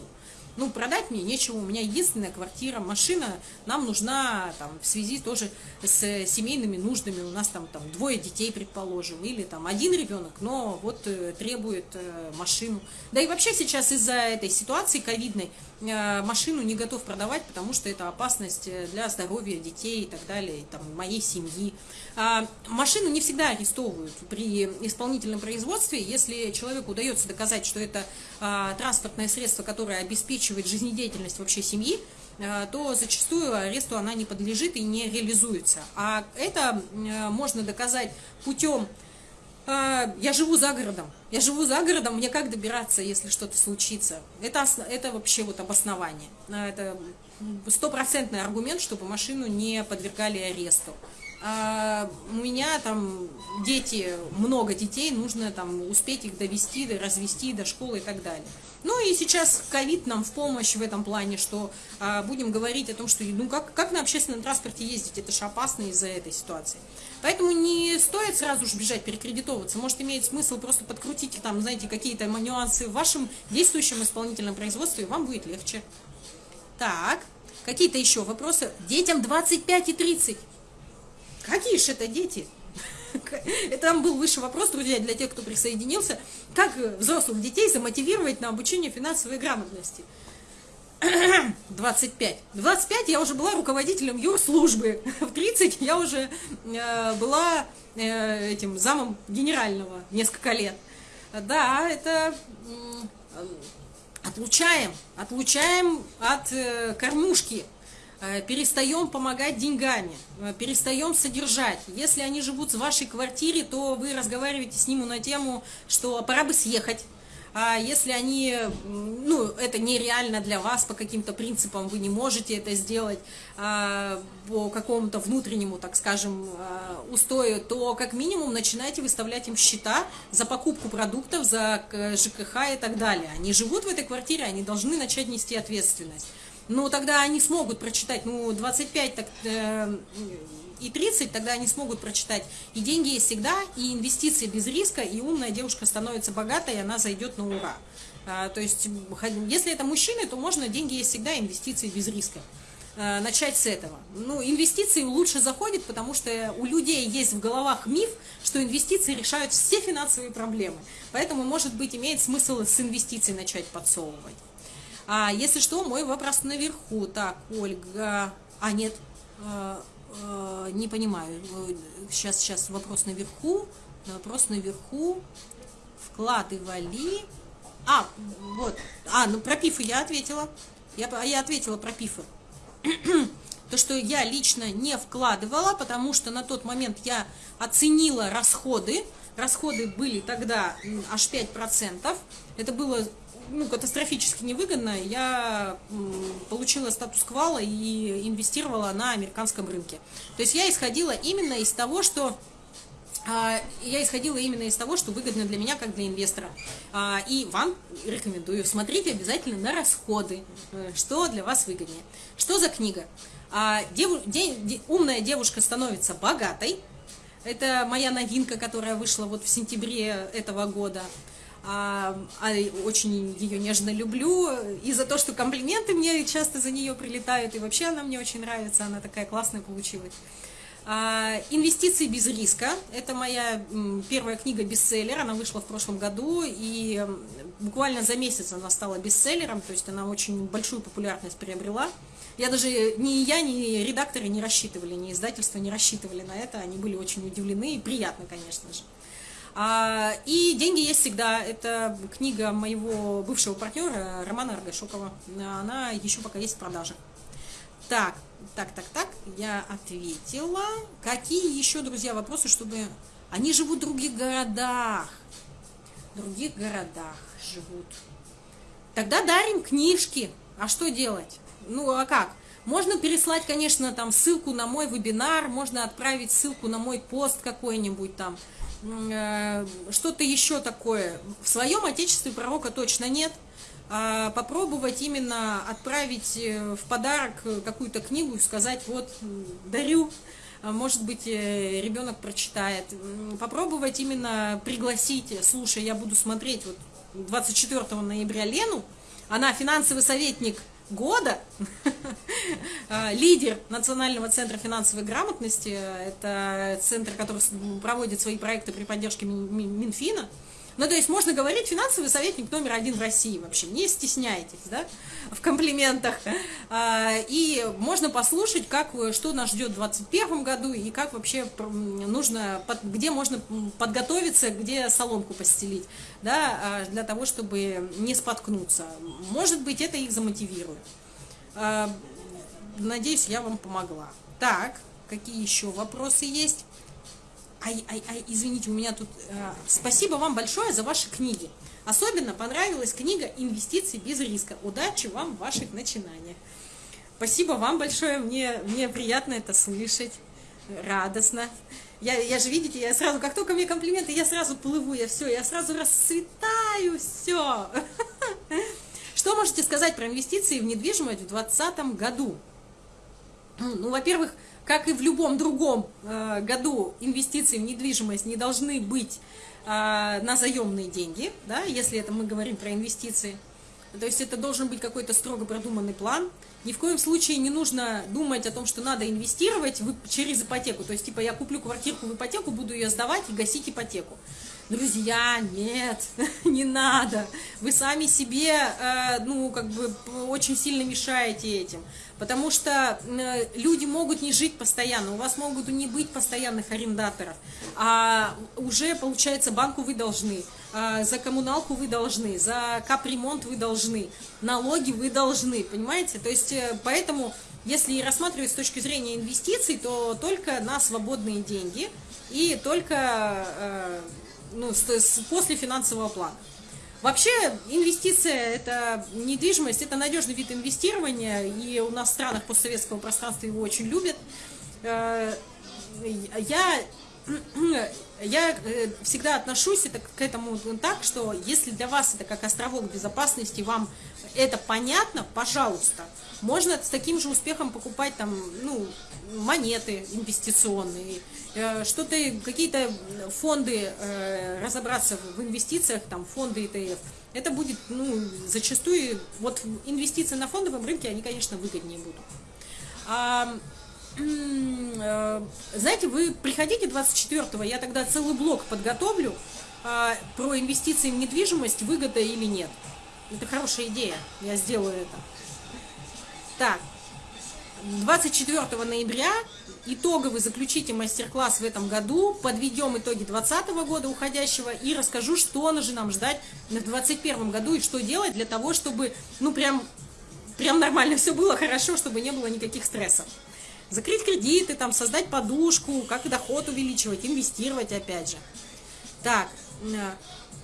Ну, продать мне нечего, у меня единственная квартира, машина нам нужна там, в связи тоже с семейными нуждами. У нас там, там двое детей, предположим, или там один ребенок, но вот э, требует э, машину. Да и вообще сейчас из-за этой ситуации ковидной э, машину не готов продавать, потому что это опасность э, для здоровья детей и так далее, там, моей семьи. А, машину не всегда арестовывают при исполнительном производстве, если человеку удается доказать, что это а, транспортное средство, которое обеспечивает жизнедеятельность вообще семьи, а, то зачастую аресту она не подлежит и не реализуется. А это можно доказать путем я живу за городом. Я живу за городом, мне как добираться, если что-то случится? Это, это вообще вот обоснование. Это стопроцентный аргумент, чтобы машину не подвергали аресту а у меня там дети, много детей, нужно там успеть их довести, развести до школы и так далее. Ну и сейчас ковид нам в помощь в этом плане, что а, будем говорить о том, что ну как, как на общественном транспорте ездить, это же опасно из-за этой ситуации. Поэтому не стоит сразу же бежать перекредитовываться, может иметь смысл просто подкрутить там, знаете, какие-то нюансы в вашем действующем исполнительном производстве, и вам будет легче. Так, какие-то еще вопросы? Детям 25 и 30. Какие же это дети? Это там был высший вопрос, друзья, для тех, кто присоединился. Как взрослых детей замотивировать на обучение финансовой грамотности? 25. 25 я уже была руководителем юрслужбы. В 30 я уже э, была э, этим замом генерального несколько лет. Да, это отлучаем, отлучаем от э, кормушки перестаем помогать деньгами, э, перестаем содержать. Если они живут в вашей квартире, то вы разговариваете с ними на тему, что пора бы съехать. А если они, ну, это нереально для вас по каким-то принципам, вы не можете это сделать а, по какому-то внутреннему, так скажем, а, устою, то как минимум начинайте выставлять им счета за покупку продуктов, за ЖКХ и так далее. Они живут в этой квартире, они должны начать нести ответственность ну, тогда они смогут прочитать, ну, 25 так, э, и 30, тогда они смогут прочитать. И деньги есть всегда, и инвестиции без риска, и умная девушка становится богатой, и она зайдет на ура. А, то есть, если это мужчины, то можно деньги есть всегда, инвестиции без риска. А, начать с этого. Ну, инвестиции лучше заходят, потому что у людей есть в головах миф, что инвестиции решают все финансовые проблемы. Поэтому, может быть, имеет смысл с инвестиций начать подсовывать. А, если что, мой вопрос наверху. Так, Ольга... А, нет, а, а, не понимаю. Сейчас, сейчас вопрос наверху. Вопрос наверху. Вкладывали. А, вот. А, ну про пифы я ответила. Я, я ответила про пифы. То, что я лично не вкладывала, потому что на тот момент я оценила расходы. Расходы были тогда аж 5%. Это было ну, катастрофически невыгодно, я получила статус квала и инвестировала на американском рынке. То есть я исходила именно из того, что а, я исходила именно из того, что выгодно для меня, как для инвестора. А, и вам рекомендую, смотрите обязательно на расходы, э, что для вас выгоднее. Что за книга? А, умная девушка становится богатой. Это моя новинка, которая вышла вот в сентябре этого года а, а очень ее нежно люблю, и за то, что комплименты мне часто за нее прилетают, и вообще она мне очень нравится, она такая классная получилась. А, «Инвестиции без риска» – это моя первая книга-бестселлер, она вышла в прошлом году, и буквально за месяц она стала бестселлером, то есть она очень большую популярность приобрела. Я даже, ни я, ни редакторы не рассчитывали, ни издательство не рассчитывали на это, они были очень удивлены, и приятно, конечно же. А, и «Деньги есть всегда» – это книга моего бывшего партнера Романа Аргашокова. Она еще пока есть в продаже. Так, так, так, так, я ответила. Какие еще, друзья, вопросы, чтобы... Они живут в других городах. в других городах живут. Тогда дарим книжки. А что делать? Ну, а как? Можно переслать, конечно, там ссылку на мой вебинар, можно отправить ссылку на мой пост какой-нибудь там, что-то еще такое. В своем отечестве пророка точно нет. А попробовать именно отправить э, в подарок какую-то книгу и сказать, вот, дарю, а может быть, э, ребенок прочитает. Попробовать именно пригласить, слушай, я буду смотреть вот 24 ноября Лену, она финансовый советник года, а, лидер Национального центра финансовой грамотности, это центр, который проводит свои проекты при поддержке Минфина, ну, то есть можно говорить финансовый советник номер один в России вообще, не стесняйтесь, да, в комплиментах. А, и можно послушать, как, что нас ждет в 2021 году и как вообще нужно, где можно подготовиться, где соломку постелить, да, а, для того, чтобы не споткнуться. Может быть, это их замотивирует. А, надеюсь, я вам помогла. Так, какие еще вопросы есть? Ай, ай, ай, извините, у меня тут... Э, спасибо вам большое за ваши книги. Особенно понравилась книга «Инвестиции без риска». Удачи вам в ваших начинаниях. Спасибо вам большое, мне, мне приятно это слышать, радостно. Я, я же, видите, я сразу, как только мне комплименты, я сразу плыву, я все, я сразу расцветаю, все. Что можете сказать про инвестиции в недвижимость в 2020 году? Ну, во-первых, как и в любом другом э, году, инвестиции в недвижимость не должны быть э, на заемные деньги, да, если это мы говорим про инвестиции. То есть это должен быть какой-то строго продуманный план. Ни в коем случае не нужно думать о том, что надо инвестировать через ипотеку. То есть, типа, я куплю квартирку в ипотеку, буду ее сдавать и гасить ипотеку. Друзья, нет, не надо. Вы сами себе, э, ну, как бы, очень сильно мешаете этим. Потому что э, люди могут не жить постоянно, у вас могут не быть постоянных арендаторов, а уже, получается, банку вы должны, а за коммуналку вы должны, за капремонт вы должны, налоги вы должны, понимаете? То есть, э, поэтому, если рассматривать с точки зрения инвестиций, то только на свободные деньги и только э, ну, после финансового плана. Вообще инвестиция, это недвижимость, это надежный вид инвестирования, и у нас в странах постсоветского пространства его очень любят. Э, я, я э, всегда отношусь это, к этому так, что если для вас это как островок безопасности, вам это понятно, пожалуйста, можно с таким же успехом покупать там, ну, монеты инвестиционные, э, что-то, какие-то фонды, э, разобраться в инвестициях, там, фонды ETF, это будет, ну, зачастую, вот инвестиции на фондовом рынке, они, конечно, выгоднее будут. А, э, знаете, вы приходите 24-го, я тогда целый блок подготовлю а, про инвестиции в недвижимость, выгода или нет. Это хорошая идея, я сделаю это. Так, 24 ноября итоговый заключите мастер-класс в этом году, подведем итоги 2020 года уходящего и расскажу, что же нам ждать в 2021 году и что делать для того, чтобы, ну, прям, прям нормально все было хорошо, чтобы не было никаких стрессов. Закрыть кредиты, там, создать подушку, как доход увеличивать, инвестировать опять же. Так, э,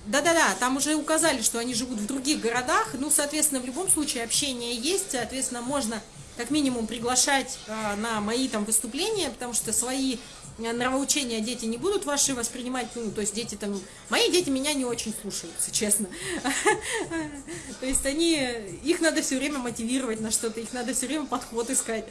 да-да-да, там уже указали, что они живут в других городах, ну, соответственно, в любом случае общение есть, соответственно, можно как минимум приглашать а, на мои там выступления, потому что свои э, нравоучения дети не будут ваши воспринимать, ну, то есть дети там, мои дети меня не очень слушаются, честно. То есть они, их надо все время мотивировать на что-то, их надо все время подход искать.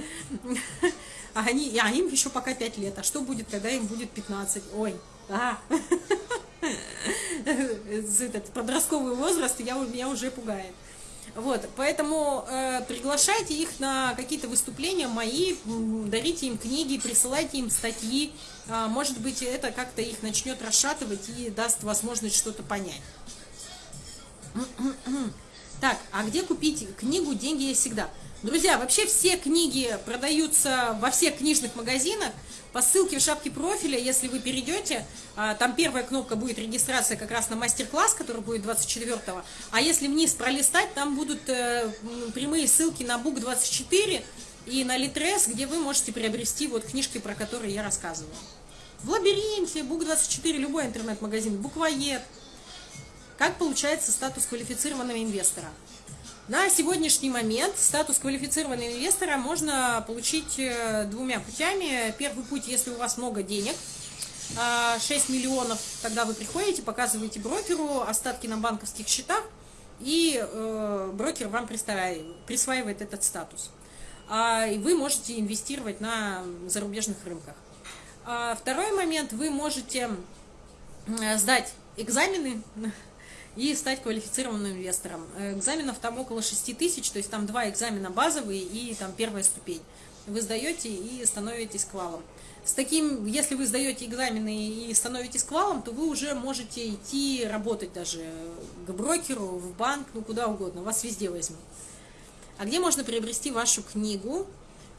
А, они, а им еще пока 5 лет, а что будет, когда им будет 15? Ой, а. Этот подростковый возраст я, меня уже пугает. Вот, поэтому э, приглашайте их на какие-то выступления мои, дарите им книги, присылайте им статьи. Э, может быть, это как-то их начнет расшатывать и даст возможность что-то понять. Так, а где купить книгу «Деньги есть всегда»? Друзья, вообще все книги продаются во всех книжных магазинах. По ссылке в шапке профиля, если вы перейдете, а, там первая кнопка будет регистрация как раз на мастер-класс, который будет 24-го. А если вниз пролистать, там будут э, прямые ссылки на Бук24 и на Литрес, где вы можете приобрести вот книжки, про которые я рассказываю. В Лабиринте, Бук24, любой интернет-магазин, Буквоед. Как получается статус квалифицированного инвестора? На сегодняшний момент статус квалифицированного инвестора можно получить э, двумя путями. Первый путь, если у вас много денег, 6 а, миллионов, тогда вы приходите, показываете брокеру остатки на банковских счетах, и э, брокер вам присваивает этот статус. А, и вы можете инвестировать на зарубежных рынках. А второй момент, вы можете сдать экзамены и стать квалифицированным инвестором. Э, экзаменов там около 6 тысяч, то есть там два экзамена базовые и там первая ступень. Вы сдаете и становитесь квалом. С таким, если вы сдаете экзамены и становитесь квалом, то вы уже можете идти работать даже к брокеру, в банк, ну куда угодно, вас везде возьмут. А где можно приобрести вашу книгу?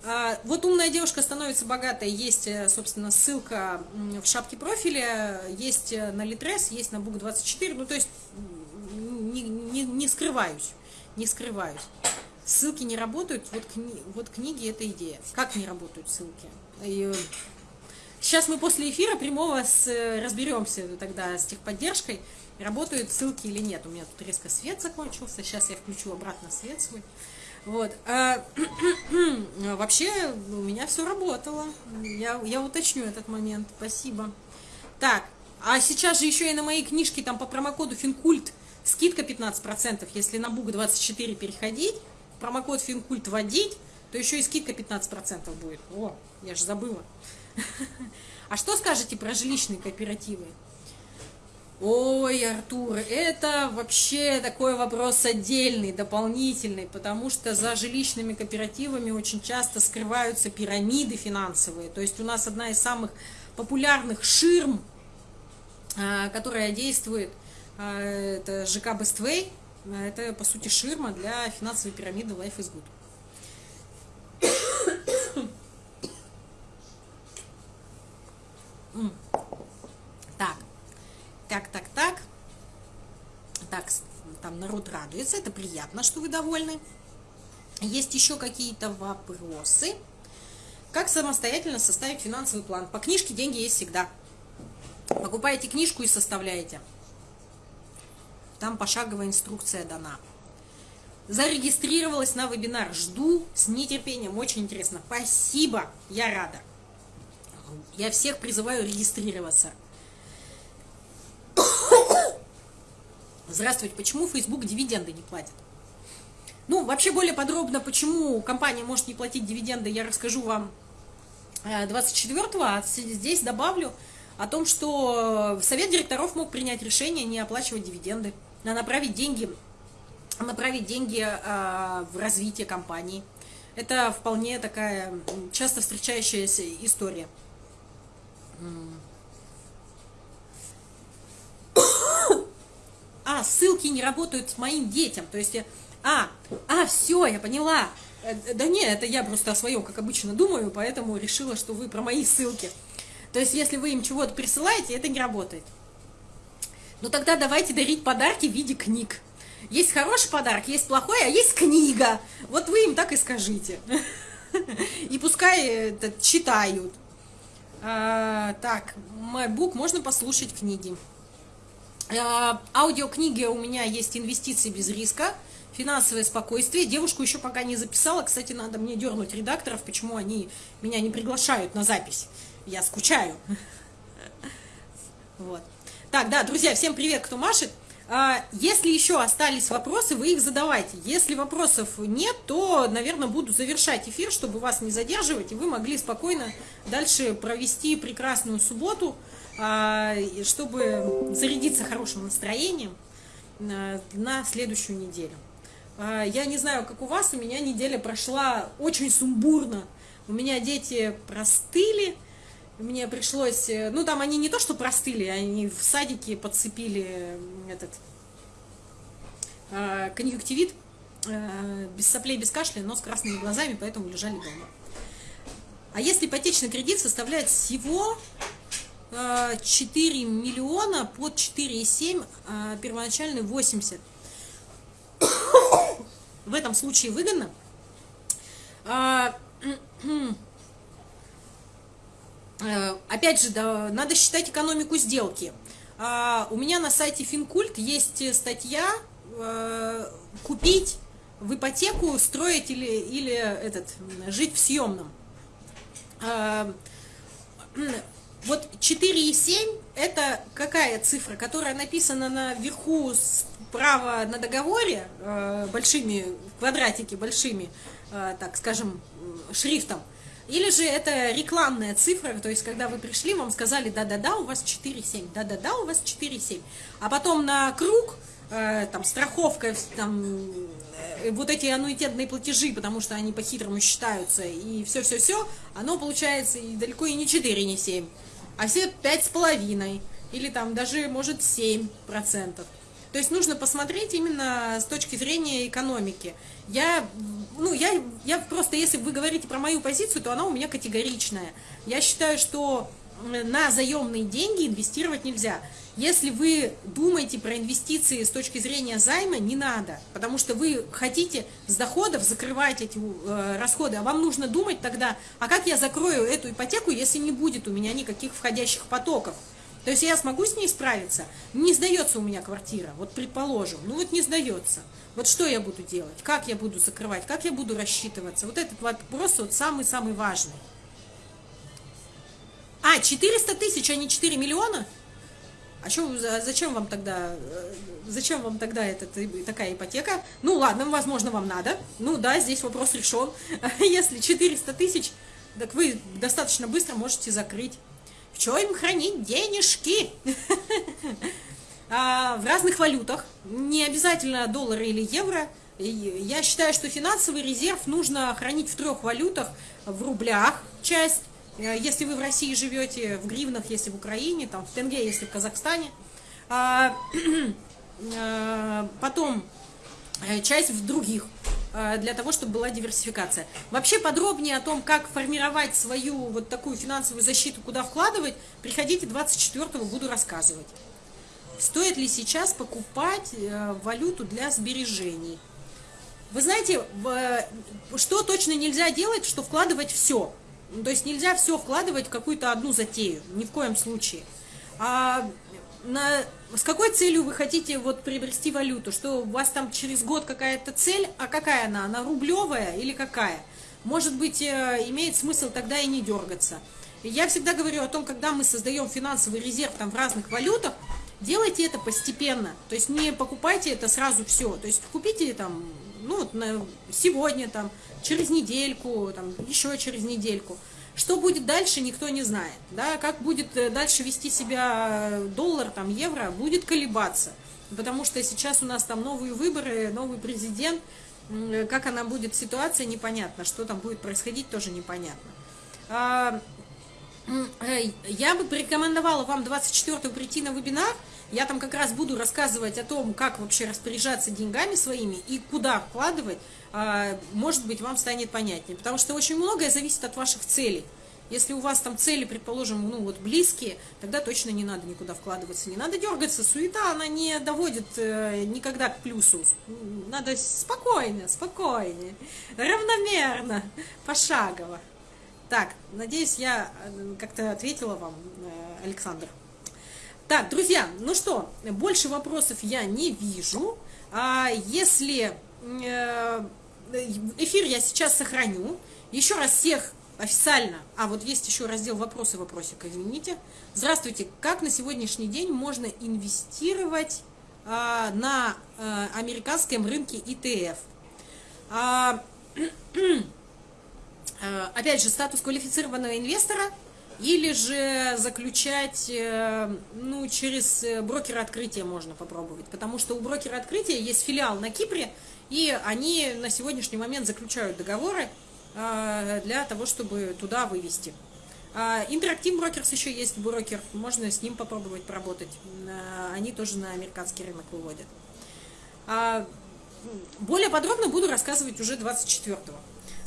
А, вот «Умная девушка становится богатой» есть, э, собственно, ссылка в шапке профиля, есть э, на Литрес, есть на Бук24, ну, то есть не, не, не скрываюсь, не скрываюсь. Ссылки не работают, вот, кни, вот книги – это идея. Как не работают ссылки? И, сейчас мы после эфира прямого с, разберемся тогда с техподдержкой, работают ссылки или нет. У меня тут резко свет закончился, сейчас я включу обратно свет свой. Вот. А, вообще у меня все работало. Я, я уточню этот момент. Спасибо. Так, а сейчас же еще и на моей книжке там по промокоду Финкульт скидка 15%. Если на Бук 24 переходить, промокод Финкульт вводить, то еще и скидка 15% будет. О, я же забыла. А что скажете про жилищные кооперативы? Ой, Артур, это вообще такой вопрос отдельный, дополнительный, потому что за жилищными кооперативами очень часто скрываются пирамиды финансовые. То есть у нас одна из самых популярных ширм, а, которая действует, а, это ЖК Бествей, это по сути ширма для финансовой пирамиды Life is Good. Так, так, так, так. Там народ радуется, это приятно, что вы довольны. Есть еще какие-то вопросы? Как самостоятельно составить финансовый план? По книжке деньги есть всегда. Покупаете книжку и составляете. Там пошаговая инструкция дана. Зарегистрировалась на вебинар. Жду с нетерпением. Очень интересно. Спасибо. Я рада. Я всех призываю регистрироваться. Здравствуйте, почему Facebook дивиденды не платит? Ну, вообще более подробно, почему компания может не платить дивиденды, я расскажу вам 24-го, э, а здесь добавлю о том, что совет директоров мог принять решение не оплачивать дивиденды, а направить деньги, направить деньги э, в развитие компании. Это вполне такая часто встречающаяся история. А, ссылки не работают с моим детям, то есть, а, а, все, я поняла, э, да не, это я просто о своем, как обычно, думаю, поэтому решила, что вы про мои ссылки. То есть, если вы им чего-то присылаете, это не работает. Ну тогда давайте дарить подарки в виде книг. Есть хороший подарок, есть плохой, а есть книга. Вот вы им так и скажите. И пускай это читают. А, так, MacBook можно послушать книги. Э, аудиокниги у меня есть «Инвестиции без риска», «Финансовое спокойствие». Девушку еще пока не записала. Кстати, надо мне дернуть редакторов, почему они меня не приглашают на запись. Я скучаю. Вот. Так, да, друзья, всем привет, кто машет. А, если еще остались вопросы, вы их задавайте. Если вопросов нет, то, наверное, буду завершать эфир, чтобы вас не задерживать, и вы могли спокойно дальше провести прекрасную субботу. А, чтобы зарядиться хорошим настроением а, на следующую неделю. Я не знаю, как у вас, у меня неделя прошла очень сумбурно. У меня дети простыли, мне пришлось, э, ну там они не то что простыли, они в садике подцепили этот конъюнктивит, без соплей, без кашля, но с красными глазами, поэтому лежали дома. А если ипотечный кредит составляет всего 4 миллиона под 4,7, а первоначальный 80. В этом случае выгодно. Э, опять же, да, надо считать экономику сделки. А, у меня на сайте Финкульт есть статья э, «Купить в ипотеку, строить или, или этот, жить в съемном». А, вот 4,7 это какая цифра, которая написана наверху справа на договоре э, большими, квадратики большими, э, так скажем, шрифтом. Или же это рекламная цифра, то есть когда вы пришли, вам сказали, да-да-да, у вас 4,7, да-да-да, у вас 4,7. А потом на круг, э, там, страховка, там, э, вот эти аннуитетные платежи, потому что они по-хитрому считаются, и все-все-все, оно получается и далеко и не 4, не 7, а все 5,5, или там даже, может, 7%. То есть нужно посмотреть именно с точки зрения экономики. Я, ну, я, я просто, если вы говорите про мою позицию, то она у меня категоричная. Я считаю, что на заемные деньги инвестировать нельзя. Если вы думаете про инвестиции с точки зрения займа, не надо, потому что вы хотите с доходов закрывать эти э, расходы, а вам нужно думать тогда, а как я закрою эту ипотеку, если не будет у меня никаких входящих потоков. То есть я смогу с ней справиться? Не сдается у меня квартира, вот предположим, ну вот не сдается. Вот что я буду делать? Как я буду закрывать? Как я буду рассчитываться? Вот этот вопрос вот самый-самый важный. А, 400 тысяч, а не 4 миллиона? А что, зачем вам тогда, э, зачем вам тогда эта, такая ипотека? Ну ладно, возможно, вам надо. Ну да, здесь вопрос решен. Если 400 тысяч, так вы достаточно быстро можете закрыть. Чем им хранить денежки? А, в разных валютах, не обязательно доллары или евро. Я считаю, что финансовый резерв нужно хранить в трех валютах, в рублях часть, э, если вы в России живете, в гривнах, если в Украине, там, в тенге, если в Казахстане. А, э, потом э, часть в других для того, чтобы была диверсификация. Вообще подробнее о том, как формировать свою вот такую финансовую защиту, куда вкладывать, приходите 24-го, буду рассказывать. Стоит ли сейчас покупать э, валюту для сбережений? Вы знаете, э, что точно нельзя делать, что вкладывать все. То есть нельзя все вкладывать в какую-то одну затею, ни в коем случае. А на, с какой целью вы хотите вот приобрести валюту? Что у вас там через год какая-то цель, а какая она? Она рублевая или какая? Может быть, э, имеет смысл тогда и не дергаться. Я всегда говорю о том, когда мы создаем финансовый резерв там в разных валютах, делайте это постепенно. То есть не покупайте это сразу все. То есть купите там, ну, на, сегодня, там, через недельку, там, еще через недельку. Что будет дальше, никто не знает. Да? Как будет э, дальше вести себя э, доллар, там, евро, будет колебаться. Потому что сейчас у нас там новые выборы, новый президент. Э, как она будет ситуация, непонятно. Что там будет происходить, тоже непонятно. А, я бы порекомендовала вам 24 прийти на вебинар. Я там как раз буду рассказывать о том, как вообще распоряжаться деньгами своими и куда вкладывать. А, может быть, вам станет понятнее. Потому что очень многое зависит от ваших целей. Если у вас там цели, предположим, ну вот близкие, тогда точно не надо никуда вкладываться, не надо дергаться. Суета, она не доводит э, никогда к плюсу. Надо спокойно, спокойнее, равномерно, пошагово. Так, надеюсь, я э, как-то ответила вам, э, Александр. Так, друзья, ну что, больше вопросов я не вижу. А если э, эфир я сейчас сохраню, еще раз всех официально, а вот есть еще раздел вопросы вопросик, извините. Здравствуйте, как на сегодняшний день можно инвестировать а, на а, американском рынке ETF? А, а, опять же, статус квалифицированного инвестора или же заключать, э, ну, через э, брокера открытия можно попробовать, потому что у брокера открытия есть филиал на Кипре, и они на сегодняшний момент заключают договоры, а, для того, чтобы туда вывести. А, Интерактив Брокерс еще есть брокер, можно с ним попробовать поработать. А, они тоже на американский рынок выводят. Более подробно буду рассказывать уже 24-го.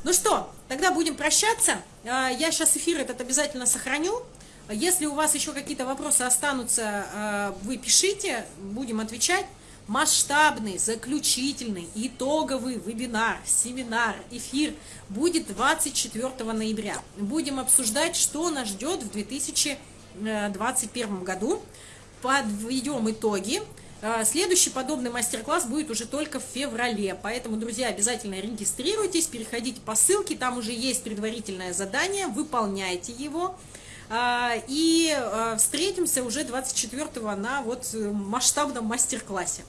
Ну что, тогда будем прощаться. Я сейчас эфир этот обязательно сохраню. Если у вас еще какие-то вопросы останутся, вы пишите, будем отвечать масштабный, заключительный, итоговый вебинар, семинар, эфир будет 24 ноября. Будем обсуждать, что нас ждет в 2021 году. подведем итоги. А, следующий подобный мастер-класс будет уже только в феврале, поэтому, друзья, обязательно регистрируйтесь, переходите по ссылке, там уже есть предварительное задание, выполняйте его. А, и а, встретимся уже 24 на вот э, масштабном мастер-классе.